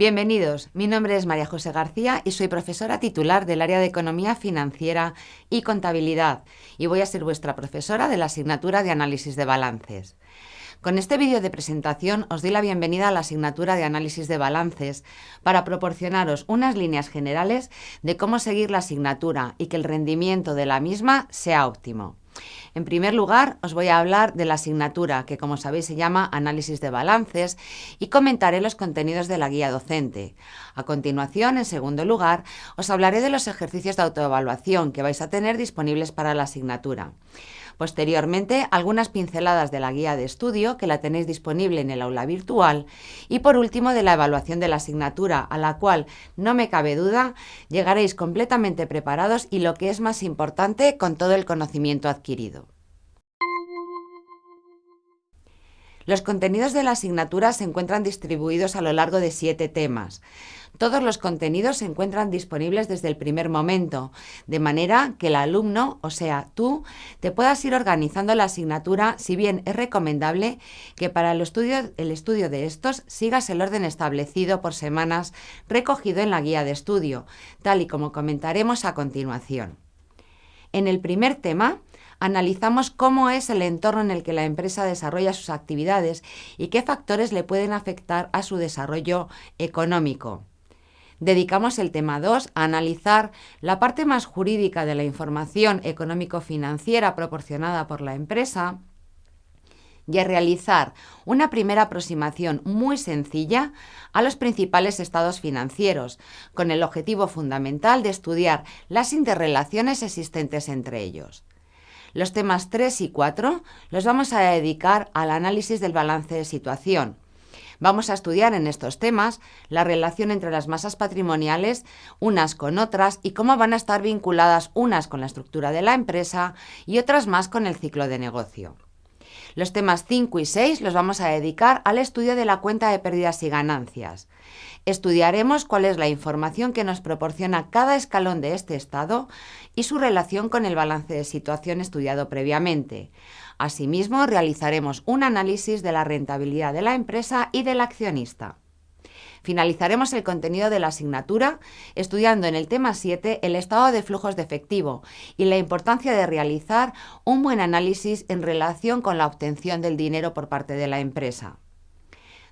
Bienvenidos, mi nombre es María José García y soy profesora titular del área de Economía Financiera y Contabilidad y voy a ser vuestra profesora de la asignatura de Análisis de Balances. Con este vídeo de presentación os doy la bienvenida a la asignatura de Análisis de Balances para proporcionaros unas líneas generales de cómo seguir la asignatura y que el rendimiento de la misma sea óptimo. En primer lugar, os voy a hablar de la asignatura, que como sabéis se llama Análisis de Balances, y comentaré los contenidos de la guía docente. A continuación, en segundo lugar, os hablaré de los ejercicios de autoevaluación que vais a tener disponibles para la asignatura. Posteriormente, algunas pinceladas de la guía de estudio, que la tenéis disponible en el aula virtual. Y por último, de la evaluación de la asignatura, a la cual, no me cabe duda, llegaréis completamente preparados y lo que es más importante, con todo el conocimiento adquirido. Los contenidos de la asignatura se encuentran distribuidos a lo largo de siete temas. Todos los contenidos se encuentran disponibles desde el primer momento, de manera que el alumno, o sea, tú, te puedas ir organizando la asignatura, si bien es recomendable que para el estudio, el estudio de estos sigas el orden establecido por semanas recogido en la guía de estudio, tal y como comentaremos a continuación. En el primer tema, analizamos cómo es el entorno en el que la empresa desarrolla sus actividades y qué factores le pueden afectar a su desarrollo económico. Dedicamos el tema 2 a analizar la parte más jurídica de la información económico-financiera proporcionada por la empresa y a realizar una primera aproximación muy sencilla a los principales estados financieros, con el objetivo fundamental de estudiar las interrelaciones existentes entre ellos. Los temas 3 y 4 los vamos a dedicar al análisis del balance de situación. Vamos a estudiar en estos temas la relación entre las masas patrimoniales unas con otras y cómo van a estar vinculadas unas con la estructura de la empresa y otras más con el ciclo de negocio. Los temas 5 y 6 los vamos a dedicar al estudio de la cuenta de pérdidas y ganancias. Estudiaremos cuál es la información que nos proporciona cada escalón de este estado y su relación con el balance de situación estudiado previamente. Asimismo, realizaremos un análisis de la rentabilidad de la empresa y del accionista. Finalizaremos el contenido de la asignatura estudiando en el tema 7 el estado de flujos de efectivo y la importancia de realizar un buen análisis en relación con la obtención del dinero por parte de la empresa.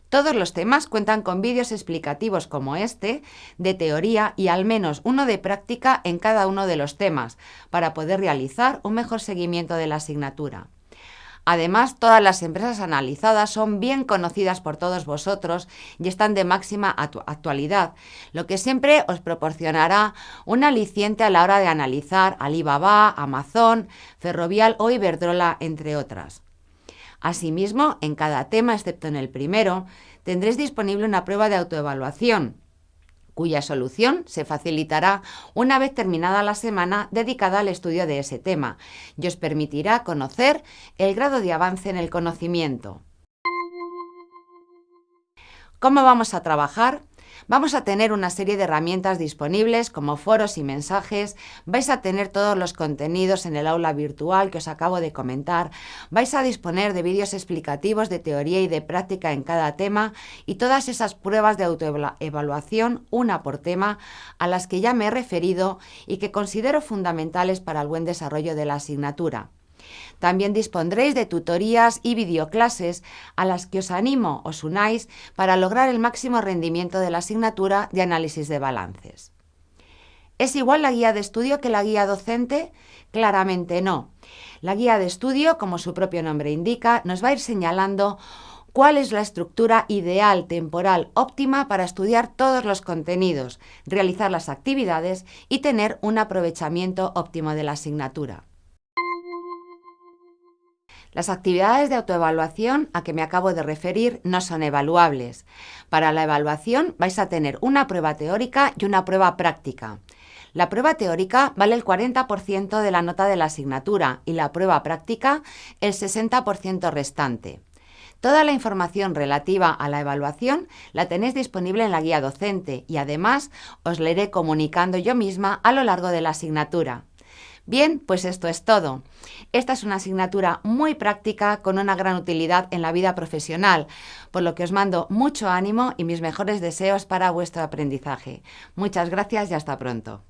Todos los temas cuentan con vídeos explicativos como este, de teoría y al menos uno de práctica en cada uno de los temas, para poder realizar un mejor seguimiento de la asignatura. Además, todas las empresas analizadas son bien conocidas por todos vosotros y están de máxima actualidad, lo que siempre os proporcionará un aliciente a la hora de analizar Alibaba, Amazon, Ferrovial o Iberdrola, entre otras. Asimismo, en cada tema, excepto en el primero, tendréis disponible una prueba de autoevaluación, cuya solución se facilitará una vez terminada la semana dedicada al estudio de ese tema y os permitirá conocer el grado de avance en el conocimiento. ¿Cómo vamos a trabajar? Vamos a tener una serie de herramientas disponibles como foros y mensajes, vais a tener todos los contenidos en el aula virtual que os acabo de comentar, vais a disponer de vídeos explicativos de teoría y de práctica en cada tema y todas esas pruebas de autoevaluación, una por tema, a las que ya me he referido y que considero fundamentales para el buen desarrollo de la asignatura. También dispondréis de tutorías y videoclases a las que os animo os unáis para lograr el máximo rendimiento de la asignatura de análisis de balances. ¿Es igual la guía de estudio que la guía docente? Claramente no. La guía de estudio, como su propio nombre indica, nos va a ir señalando cuál es la estructura ideal temporal óptima para estudiar todos los contenidos, realizar las actividades y tener un aprovechamiento óptimo de la asignatura. Las actividades de autoevaluación a que me acabo de referir no son evaluables. Para la evaluación vais a tener una prueba teórica y una prueba práctica. La prueba teórica vale el 40% de la nota de la asignatura y la prueba práctica el 60% restante. Toda la información relativa a la evaluación la tenéis disponible en la guía docente y además os la iré comunicando yo misma a lo largo de la asignatura. Bien, pues esto es todo. Esta es una asignatura muy práctica con una gran utilidad en la vida profesional, por lo que os mando mucho ánimo y mis mejores deseos para vuestro aprendizaje. Muchas gracias y hasta pronto.